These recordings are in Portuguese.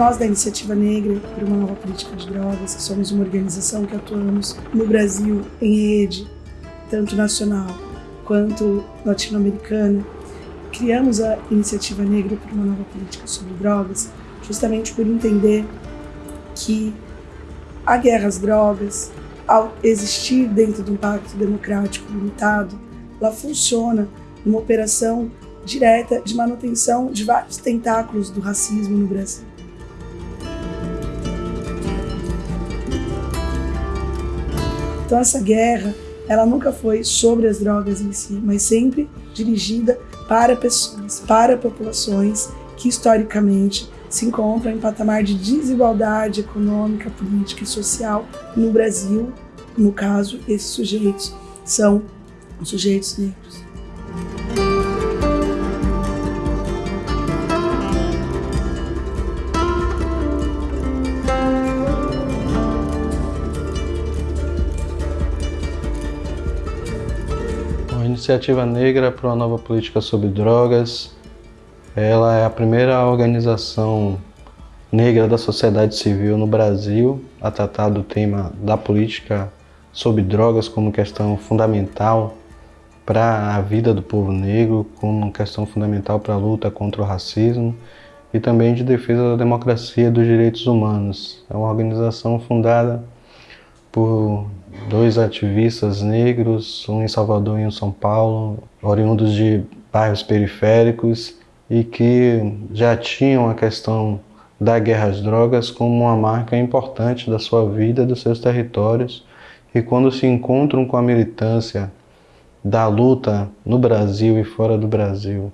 Nós da Iniciativa Negra por uma Nova Política de Drogas, que somos uma organização que atuamos no Brasil em rede, tanto nacional quanto latino-americana, criamos a Iniciativa Negra por uma Nova Política sobre Drogas justamente por entender que a guerra às drogas, ao existir dentro de um pacto democrático limitado, ela funciona numa operação direta de manutenção de vários tentáculos do racismo no Brasil. Então essa guerra, ela nunca foi sobre as drogas em si, mas sempre dirigida para pessoas, para populações que historicamente se encontram em patamar de desigualdade econômica, política e social no Brasil. No caso, esses sujeitos são os sujeitos negros. Iniciativa Negra para uma Nova Política sobre Drogas. Ela é a primeira organização negra da sociedade civil no Brasil a tratar do tema da política sobre drogas como questão fundamental para a vida do povo negro, como questão fundamental para a luta contra o racismo e também de defesa da democracia e dos direitos humanos. É uma organização fundada por dois ativistas negros, um em Salvador e um em São Paulo, oriundos de bairros periféricos e que já tinham a questão da guerra às drogas como uma marca importante da sua vida, dos seus territórios, e quando se encontram com a militância da luta no Brasil e fora do Brasil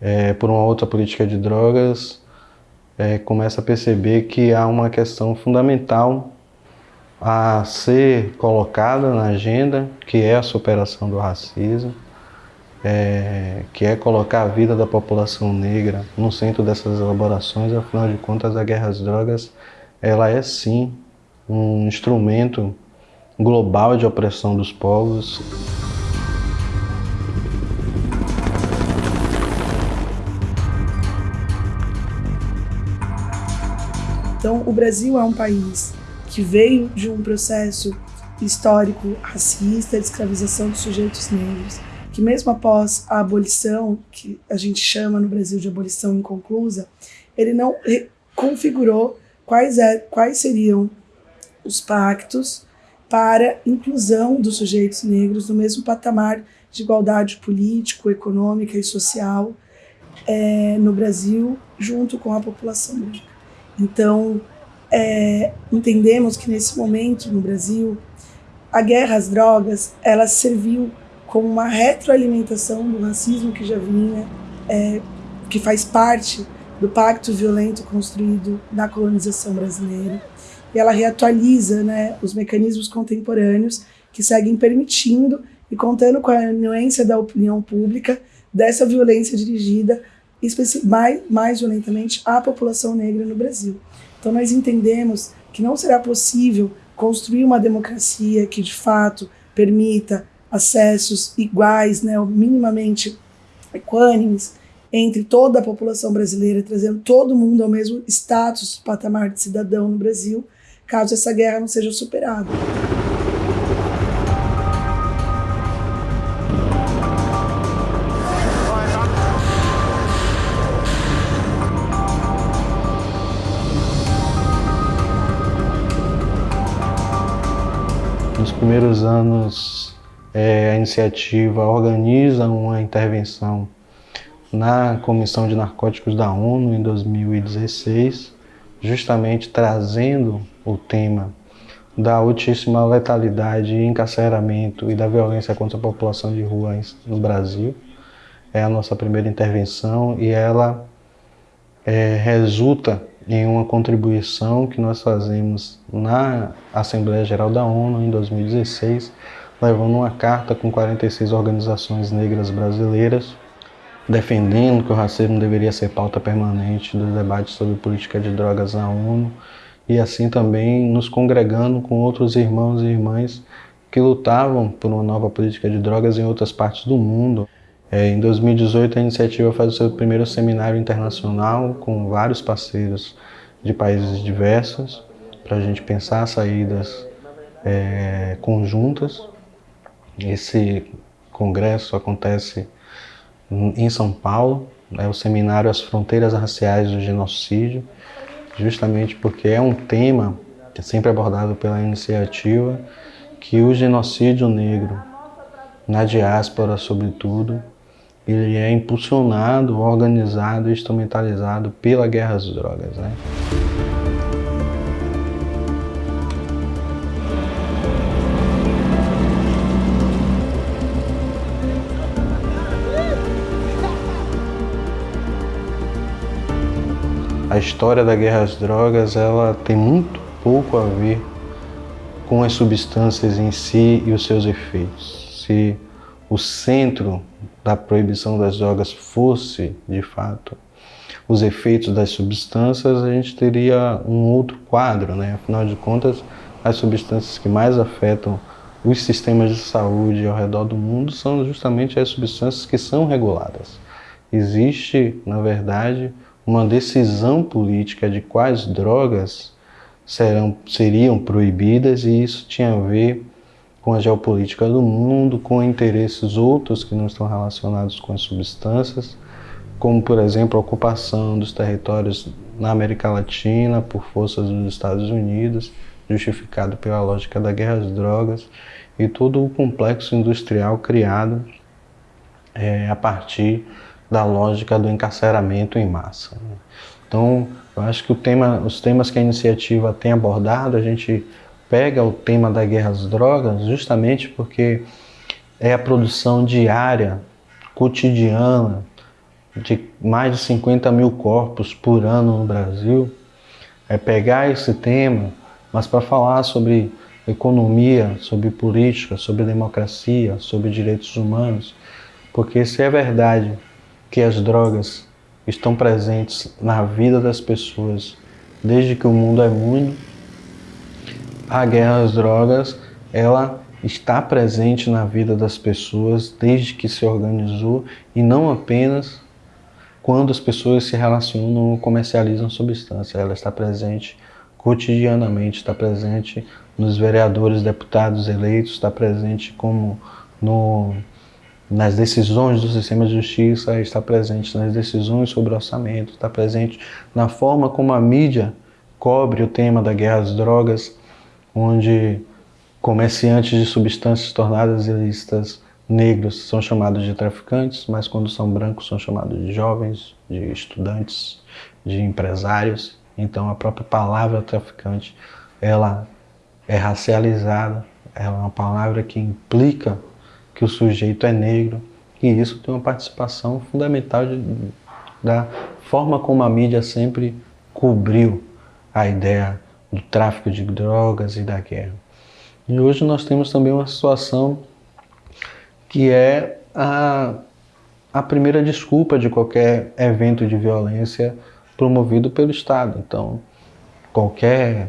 é, por uma outra política de drogas, é, começa a perceber que há uma questão fundamental a ser colocada na agenda, que é a superação do racismo, é, que é colocar a vida da população negra no centro dessas elaborações, afinal de contas a guerra às drogas ela é sim um instrumento global de opressão dos povos. Então, o Brasil é um país que veio de um processo histórico racista de escravização dos sujeitos negros, que mesmo após a abolição, que a gente chama no Brasil de abolição inconclusa, ele não configurou quais, é, quais seriam os pactos para inclusão dos sujeitos negros no mesmo patamar de igualdade político, econômica e social é, no Brasil, junto com a população branca. Então, é, entendemos que nesse momento no Brasil, a guerra às drogas, ela serviu como uma retroalimentação do racismo que já vinha, é, que faz parte do pacto violento construído na colonização brasileira. E ela reatualiza né, os mecanismos contemporâneos que seguem permitindo e contando com a anuência da opinião pública dessa violência dirigida mais, mais violentamente à população negra no Brasil. Então nós entendemos que não será possível construir uma democracia que de fato permita acessos iguais, né, minimamente equânimes entre toda a população brasileira, trazendo todo mundo ao mesmo status, patamar de cidadão no Brasil, caso essa guerra não seja superada. Primeiros anos, é, a iniciativa organiza uma intervenção na Comissão de Narcóticos da ONU em 2016, justamente trazendo o tema da altíssima letalidade encarceramento e da violência contra a população de rua no Brasil. É a nossa primeira intervenção e ela é, resulta em uma contribuição que nós fazemos na Assembleia Geral da ONU em 2016, levando uma carta com 46 organizações negras brasileiras, defendendo que o racismo deveria ser pauta permanente dos debates sobre política de drogas na ONU, e assim também nos congregando com outros irmãos e irmãs que lutavam por uma nova política de drogas em outras partes do mundo. É, em 2018, a iniciativa faz o seu primeiro seminário internacional com vários parceiros de países diversos, para a gente pensar saídas é, conjuntas. Esse congresso acontece em São Paulo, é o seminário As Fronteiras Raciais do Genocídio, justamente porque é um tema que é sempre abordado pela iniciativa, que o genocídio negro, na diáspora sobretudo, ele é impulsionado, organizado e instrumentalizado pela guerra às drogas. Né? A história da guerra às drogas ela tem muito pouco a ver com as substâncias em si e os seus efeitos. Se o centro da proibição das drogas fosse, de fato, os efeitos das substâncias, a gente teria um outro quadro, né? Afinal de contas, as substâncias que mais afetam os sistemas de saúde ao redor do mundo são justamente as substâncias que são reguladas. Existe, na verdade, uma decisão política de quais drogas serão, seriam proibidas e isso tinha a ver com a geopolítica do mundo, com interesses outros que não estão relacionados com as substâncias, como, por exemplo, a ocupação dos territórios na América Latina por forças dos Estados Unidos, justificado pela lógica da guerra às drogas, e todo o complexo industrial criado é, a partir da lógica do encarceramento em massa. Né? Então, eu acho que tema, os temas que a iniciativa tem abordado, a gente pega o tema da guerra às drogas justamente porque é a produção diária, cotidiana, de mais de 50 mil corpos por ano no Brasil. É pegar esse tema, mas para falar sobre economia, sobre política, sobre democracia, sobre direitos humanos, porque se é verdade que as drogas estão presentes na vida das pessoas desde que o mundo é mundo, a guerra às drogas, ela está presente na vida das pessoas desde que se organizou e não apenas quando as pessoas se relacionam ou comercializam substância. Ela está presente cotidianamente, está presente nos vereadores, deputados eleitos, está presente como no, nas decisões do sistema de justiça, está presente nas decisões sobre orçamento, está presente na forma como a mídia cobre o tema da guerra às drogas, onde comerciantes de substâncias tornadas ilícitas negros são chamados de traficantes, mas quando são brancos são chamados de jovens, de estudantes, de empresários. Então a própria palavra traficante, ela é racializada, ela é uma palavra que implica que o sujeito é negro, e isso tem uma participação fundamental de, da forma como a mídia sempre cobriu a ideia do tráfico de drogas e da guerra. E hoje nós temos também uma situação que é a, a primeira desculpa de qualquer evento de violência promovido pelo Estado. Então, qualquer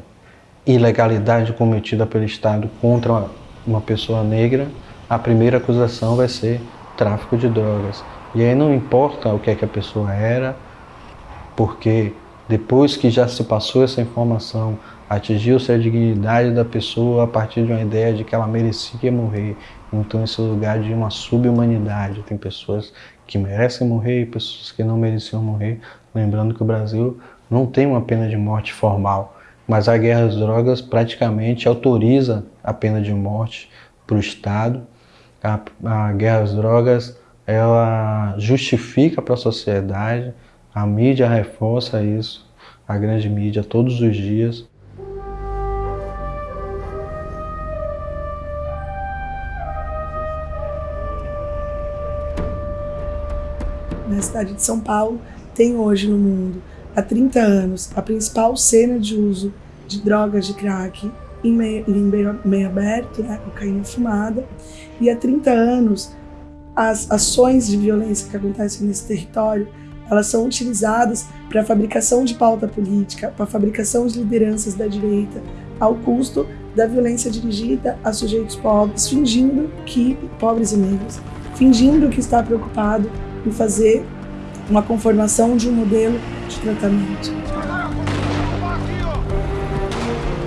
ilegalidade cometida pelo Estado contra uma, pessoa negra, a primeira acusação vai ser tráfico de drogas. E aí não importa o que é que a pessoa era, porque depois que já se passou essa informação, atingiu-se a dignidade da pessoa a partir de uma ideia de que ela merecia morrer. Então, esse lugar de uma subhumanidade. Tem pessoas que merecem morrer e pessoas que não mereciam morrer. Lembrando que o Brasil não tem uma pena de morte formal, mas a guerra às drogas praticamente autoriza a pena de morte para o Estado. A, a guerra às drogas ela justifica para a sociedade a mídia reforça isso, a grande mídia, todos os dias. Na cidade de São Paulo, tem hoje no mundo, há 30 anos, a principal cena de uso de drogas de crack em meio, em meio, aberto, né, cocaína fumada, e há 30 anos as ações de violência que acontecem nesse território elas são utilizadas para a fabricação de pauta política, para a fabricação de lideranças da direita, ao custo da violência dirigida a sujeitos pobres, fingindo que pobres e negros, fingindo que está preocupado em fazer uma conformação de um modelo de tratamento.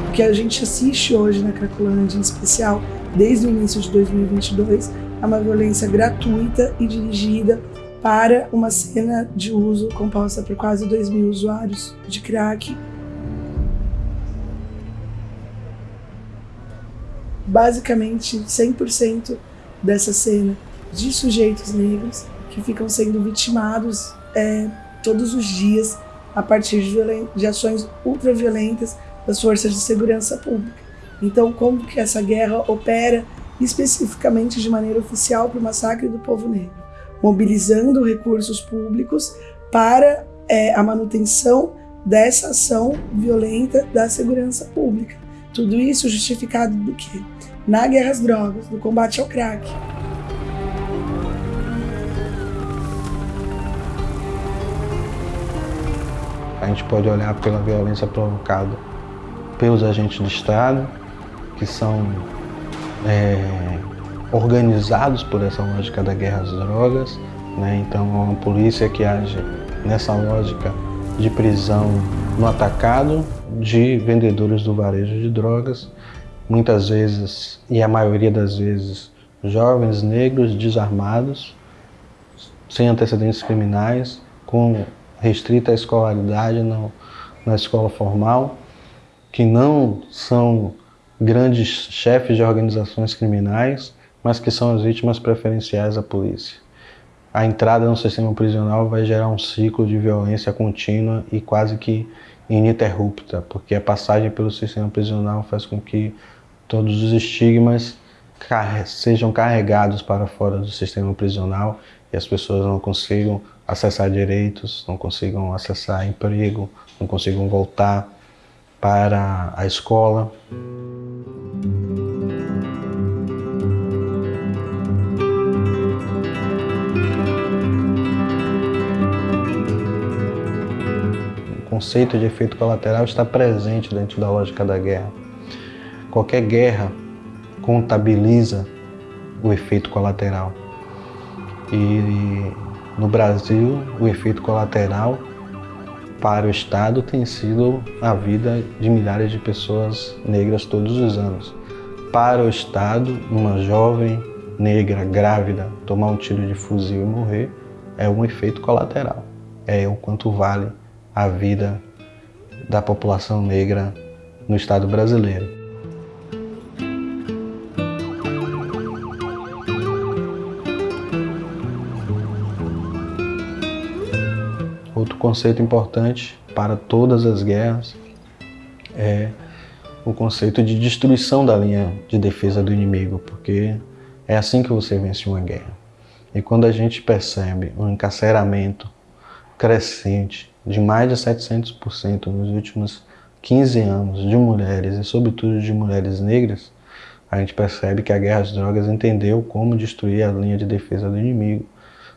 O que a gente assiste hoje na Cracolândia, em especial desde o início de 2022, é uma violência gratuita e dirigida para uma cena de uso composta por quase 2 mil usuários de crack. Basicamente, 100% dessa cena de sujeitos negros que ficam sendo vitimados é, todos os dias a partir de, de ações ultraviolentas das forças de segurança pública. Então, como que essa guerra opera especificamente de maneira oficial para o massacre do povo negro? Mobilizando recursos públicos para é, a manutenção dessa ação violenta da segurança pública. Tudo isso justificado do quê? Na guerra às drogas, no combate ao crack. A gente pode olhar pela violência provocada pelos agentes do Estado, que são é, organizados por essa lógica da guerra às drogas. Né? Então, é uma polícia que age nessa lógica de prisão no atacado de vendedores do varejo de drogas, muitas vezes, e a maioria das vezes, jovens negros desarmados, sem antecedentes criminais, com restrita escolaridade na escola formal, que não são grandes chefes de organizações criminais, mas que são as vítimas preferenciais da polícia. A entrada no sistema prisional vai gerar um ciclo de violência contínua e quase que ininterrupta, porque a passagem pelo sistema prisional faz com que todos os estigmas sejam carregados para fora do sistema prisional e as pessoas não consigam acessar direitos, não consigam acessar emprego, não consigam voltar para a escola. Conceito de efeito colateral está presente dentro da lógica da guerra. Qualquer guerra contabiliza o efeito colateral. E no Brasil, o efeito colateral para o Estado tem sido a vida de milhares de pessoas negras todos os anos. Para o Estado, uma jovem negra grávida tomar um tiro de fuzil e morrer é um efeito colateral. É o quanto vale a vida da população negra no Estado brasileiro. Outro conceito importante para todas as guerras é o conceito de destruição da linha de defesa do inimigo, porque é assim que você vence uma guerra. E quando a gente percebe um encarceramento crescente de mais de 700% nos últimos 15 anos de mulheres e sobretudo de mulheres negras, a gente percebe que a guerra às drogas entendeu como destruir a linha de defesa do inimigo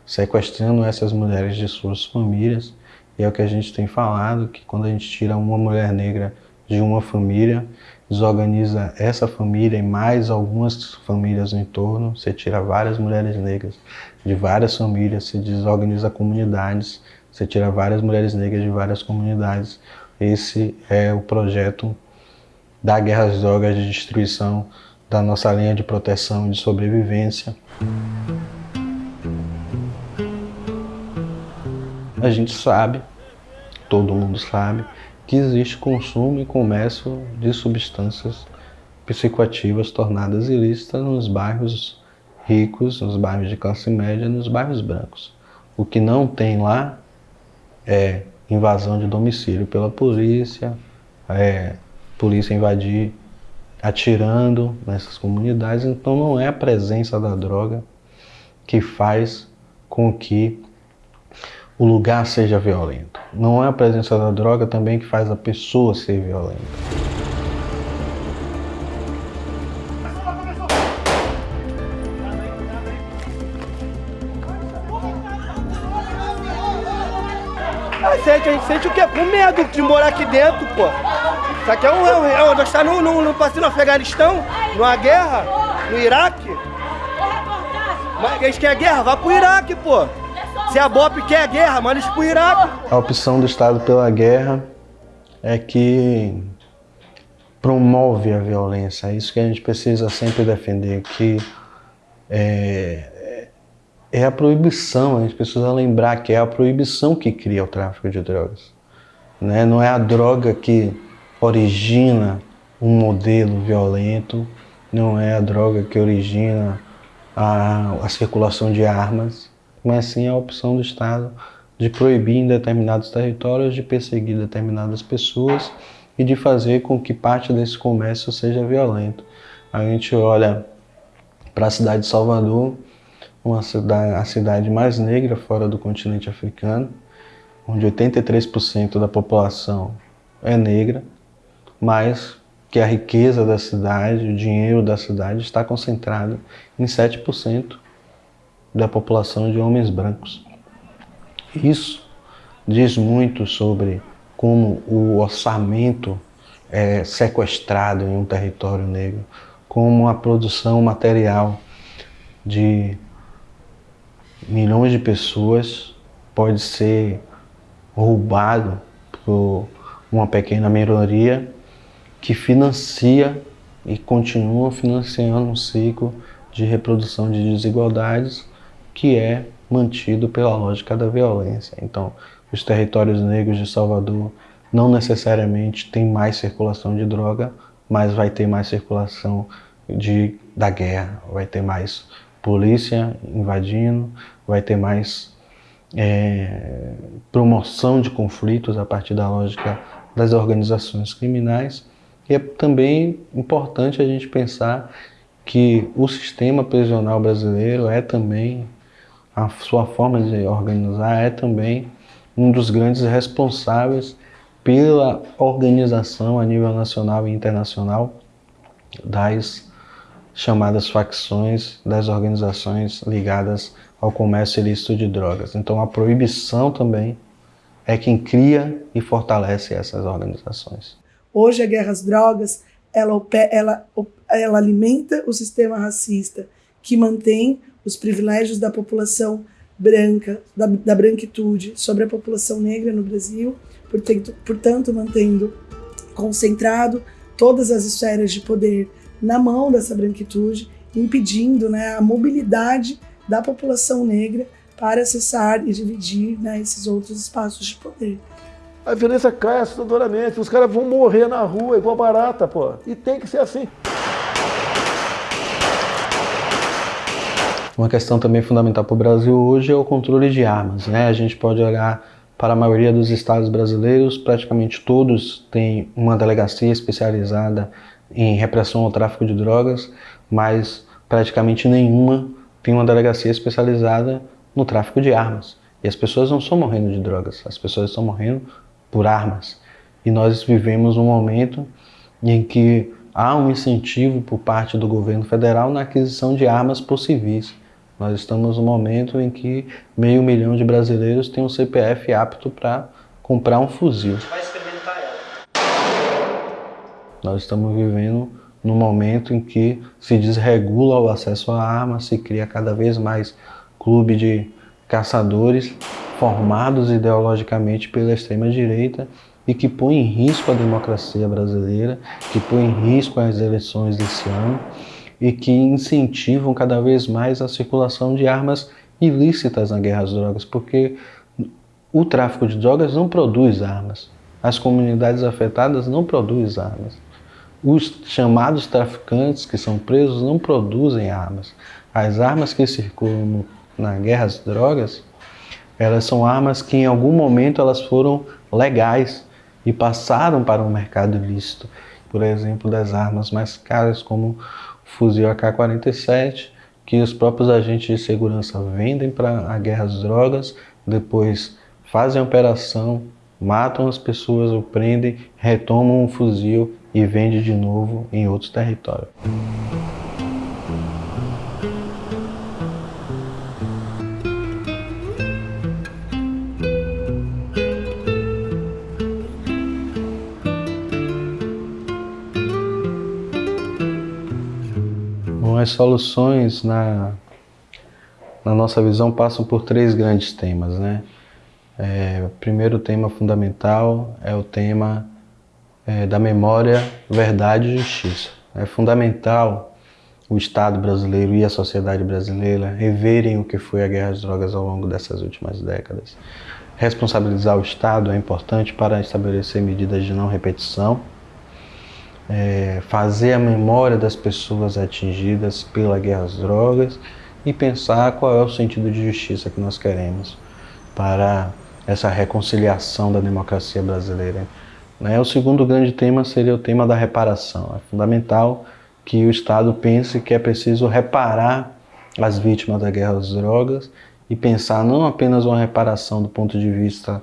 sequestrando essas mulheres de suas famílias. E é o que a gente tem falado, que quando a gente tira uma mulher negra de uma família, desorganiza essa família e mais algumas famílias no entorno, você tira várias mulheres negras de várias famílias, você desorganiza comunidades, você tira várias mulheres negras de várias comunidades. Esse é o projeto da Guerra às Drogas de destruição da nossa linha de proteção e de sobrevivência. a gente sabe, todo mundo sabe, que existe consumo e comércio de substâncias psicoativas tornadas ilícitas nos bairros ricos, nos bairros de classe média, nos bairros brancos. O que não tem lá é invasão de domicílio pela polícia, é polícia invadir atirando nessas comunidades, então não é a presença da droga que faz com que o lugar seja violento. Não é a presença da droga também que faz a pessoa ser violenta. A gente, a gente sente o quê? Com medo de morar aqui dentro, pô. Isso aqui é um. É, um, é, nós estamos no, no, no, no Afeganistão, numa guerra, no Iraque. Mas a gente quer guerra? Vá pro Iraque, pô. Se a BOP quer guerra, manda isso pro Iraque. A opção do Estado pela guerra é que promove a violência. É isso que a gente precisa sempre defender, que é, é a proibição, a gente precisa lembrar que é a proibição que cria o tráfico de drogas. Né? Não é a droga que origina um modelo violento, não é a droga que origina a, a circulação de armas, mas sim a opção do Estado de proibir em determinados territórios, de perseguir determinadas pessoas e de fazer com que parte desse comércio seja violento. A gente olha para a cidade de Salvador, uma cidade, a cidade mais negra fora do continente africano, onde 83% da população é negra, mas que a riqueza da cidade, o dinheiro da cidade está concentrado em 7% da população de homens brancos. Isso diz muito sobre como o orçamento é sequestrado em um território negro, como a produção material de milhões de pessoas pode ser roubado por uma pequena minoria que financia e continua financiando um ciclo de reprodução de desigualdades que é mantido pela lógica da violência. Então, os territórios negros de Salvador não necessariamente tem mais circulação de droga, mas vai ter mais circulação de, da guerra, vai ter mais polícia invadindo, vai ter mais é, promoção de conflitos a partir da lógica das organizações criminais. E é também importante a gente pensar que o sistema prisional brasileiro é também, a sua forma de organizar é também um dos grandes responsáveis pela organização a nível nacional e internacional das chamadas facções das organizações ligadas ao comércio ilícito de drogas. Então a proibição também é quem cria e fortalece essas organizações. Hoje a guerra às drogas, ela, ela, ela alimenta o sistema racista que mantém os privilégios da população branca, da, da branquitude sobre a população negra no Brasil, portanto, portanto mantendo concentrado todas as esferas de poder na mão dessa branquitude, impedindo né, a mobilidade da população negra para acessar e dividir né, esses outros espaços de poder. A violência cai assustadoramente, os caras vão morrer na rua igual barata, pô. E tem que ser assim. Uma questão também fundamental para o Brasil hoje é o controle de armas. Né? A gente pode olhar para a maioria dos estados brasileiros, praticamente todos têm uma delegacia especializada em repressão ao tráfico de drogas, mas praticamente nenhuma tem uma delegacia especializada no tráfico de armas. E as pessoas não estão morrendo de drogas, as pessoas estão morrendo por armas. E nós vivemos um momento em que há um incentivo por parte do governo federal na aquisição de armas por civis. Nós estamos no momento em que meio milhão de brasileiros têm um CPF apto para comprar um fuzil. Nós estamos vivendo no momento em que se desregula o acesso à arma, se cria cada vez mais clube de caçadores formados ideologicamente pela extrema-direita e que põe em risco a democracia brasileira, que põe em risco as eleições desse ano e que incentivam cada vez mais a circulação de armas ilícitas na guerra às drogas, porque o tráfico de drogas não produz armas. As comunidades afetadas não produzem armas. Os chamados traficantes que são presos não produzem armas. As armas que circulam na guerra às drogas, elas são armas que em algum momento elas foram legais e passaram para o um mercado ilícito. Por exemplo, das armas mais caras como fuzil AK-47, que os próprios agentes de segurança vendem para a guerra às drogas, depois fazem a operação, matam as pessoas ou prendem, retomam o fuzil e vendem de novo em outros territórios. as soluções na, na nossa visão passam por três grandes temas, né? É, o primeiro tema fundamental é o tema é, da memória, verdade e justiça. É fundamental o Estado brasileiro e a sociedade brasileira reverem o que foi a guerra às drogas ao longo dessas últimas décadas. Responsabilizar o Estado é importante para estabelecer medidas de não repetição, é, fazer a memória das pessoas atingidas pela guerra às drogas e pensar qual é o sentido de justiça que nós queremos para essa reconciliação da democracia brasileira. Né? O segundo grande tema seria o tema da reparação. É fundamental que o Estado pense que é preciso reparar as vítimas da guerra às drogas e pensar não apenas uma reparação do ponto de vista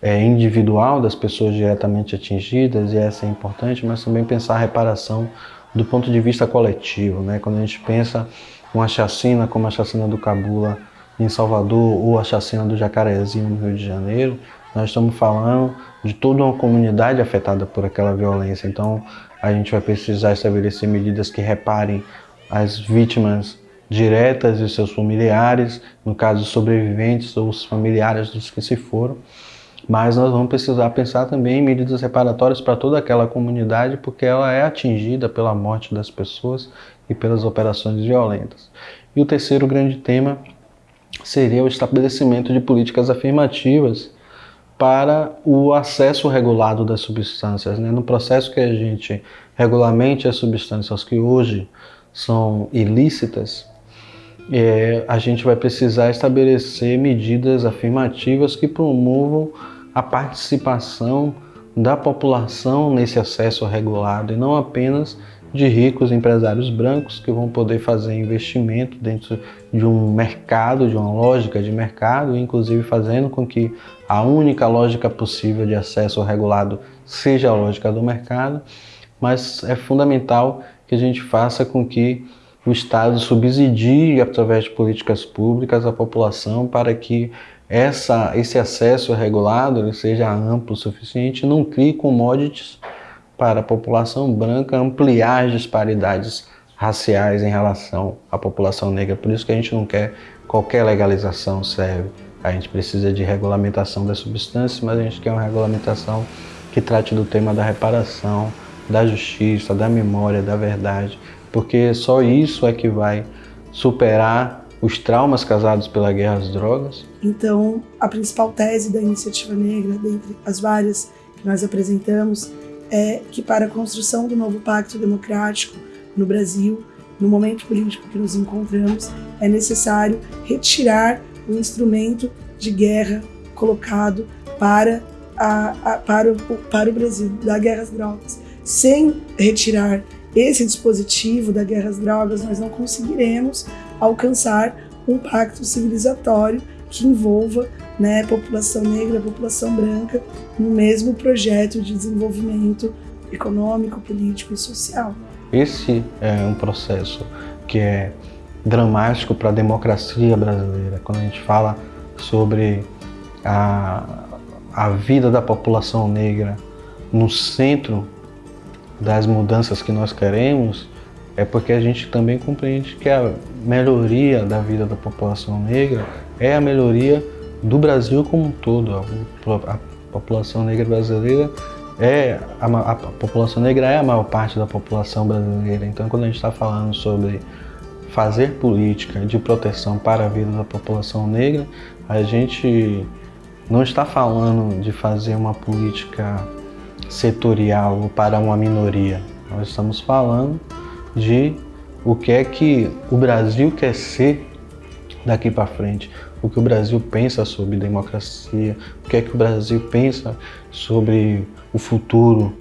é, individual das pessoas diretamente atingidas, e essa é importante, mas também pensar a reparação do ponto de vista coletivo. Né? Quando a gente pensa uma chacina como a chacina do Cabula em Salvador ou a chacina do Jacarezinho no Rio de Janeiro, nós estamos falando de toda uma comunidade afetada por aquela violência. Então, a gente vai precisar estabelecer medidas que reparem as vítimas diretas e seus familiares, no caso, sobreviventes ou os familiares dos que se foram. Mas nós vamos precisar pensar também em medidas reparatórias para toda aquela comunidade, porque ela é atingida pela morte das pessoas e pelas operações violentas. E o terceiro grande tema seria o estabelecimento de políticas afirmativas para o acesso regulado das substâncias. Né? No processo que a gente regulamente as substâncias que hoje são ilícitas, é, a gente vai precisar estabelecer medidas afirmativas que promovam a participação da população nesse acesso regulado e não apenas de ricos empresários brancos que vão poder fazer investimento dentro de um mercado, de uma lógica de mercado, inclusive fazendo com que a única lógica possível de acesso regulado seja a lógica do mercado, mas é fundamental que a gente faça com que o Estado subsidie através de políticas públicas a população para que essa, esse acesso regulado seja amplo o suficiente, não crie commodities para a população branca ampliar as disparidades raciais em relação à população negra. Por isso que a gente não quer qualquer legalização serve. A gente precisa de regulamentação das substâncias, mas a gente quer uma regulamentação que trate do tema da reparação, da justiça, da memória, da verdade, porque só isso é que vai superar os traumas causados pela guerra às drogas. Então, a principal tese da iniciativa negra, dentre as várias que nós apresentamos, é que para a construção do novo pacto democrático no Brasil, no momento político que nos encontramos, é necessário retirar o instrumento de guerra colocado para, a, a, para, o, para o Brasil, da guerra às drogas. Sem retirar esse dispositivo da guerra às drogas, nós não conseguiremos alcançar um pacto civilizatório que envolva né, população negra, população branca, no mesmo projeto de desenvolvimento econômico, político e social. Esse é um processo que é dramático para a democracia brasileira. Quando a gente fala sobre a, a vida da população negra no centro das mudanças que nós queremos, é porque a gente também compreende que a melhoria da vida da população negra é a melhoria do Brasil como um todo. A, população negra brasileira é a, a, população negra é a maior parte da população brasileira. Então, quando a gente está falando sobre fazer política de proteção para a vida da população negra, a gente não está falando de fazer uma política setorial para uma minoria. Nós estamos falando de o que é que o Brasil quer ser daqui para frente, o que o Brasil pensa sobre democracia, o que é que o Brasil pensa sobre o futuro